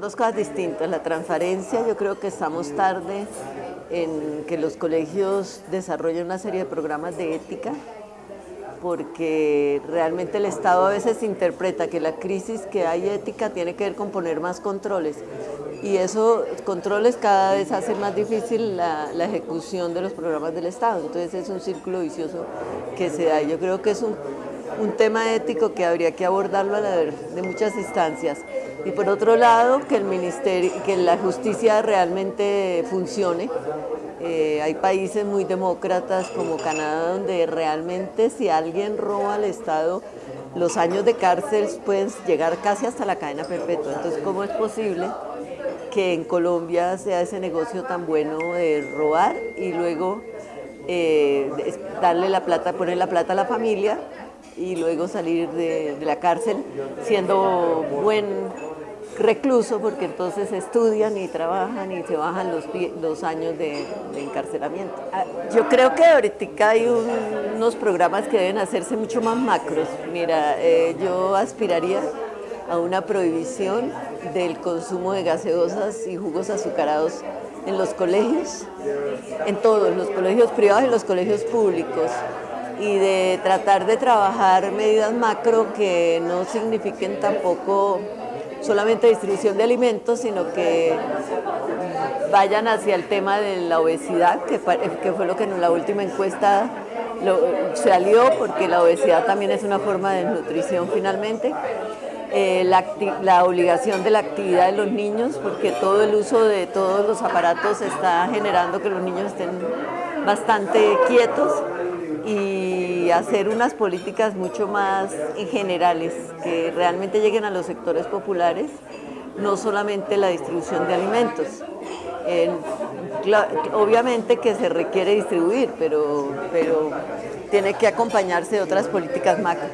dos cosas distintas. La transparencia, yo creo que estamos tarde en que los colegios desarrollen una serie de programas de ética, porque realmente el Estado a veces interpreta que la crisis que hay ética tiene que ver con poner más controles y esos controles cada vez hacen más difícil la, ejecución de los programas del Estado, entonces es un círculo vicioso que se da. Yo creo que es un, un tema ético que habría que abordarlo a la de muchas instancias. Y por otro lado, que el ministerio, que la justicia realmente funcione. Eh, hay países muy demócratas como Canadá donde realmente si alguien roba al Estado, los años de cárcel pueden llegar casi hasta la cadena perpetua. Entonces, ¿cómo es posible que en Colombia sea ese negocio tan bueno de robar y luego eh, darle la plata, poner la plata a la familia y luego salir de, la cárcel siendo buen recluso porque entonces estudian y trabajan y se bajan los, los años de, encarcelamiento. Ah, yo creo que ahorita hay unos programas que deben hacerse mucho más macros. Mira, eh, yo aspiraría a una prohibición del consumo de gaseosas y jugos azucarados en los colegios, en todos, los colegios privados y los colegios públicos y de tratar de trabajar medidas macro que no signifiquen tampoco solamente distribución de alimentos, sino que vayan hacia el tema de la obesidad, que, fue lo que en la última encuesta salió, porque la obesidad también es una forma de nutrición finalmente. Eh, la, obligación de la actividad de los niños, porque todo el uso de todos los aparatos está generando que los niños estén bastante quietos y hacer unas políticas mucho más generales que realmente lleguen a los sectores populares, no solamente la distribución de alimentos. obviamente que se requiere distribuir, pero, pero tiene que acompañarse de otras políticas macro.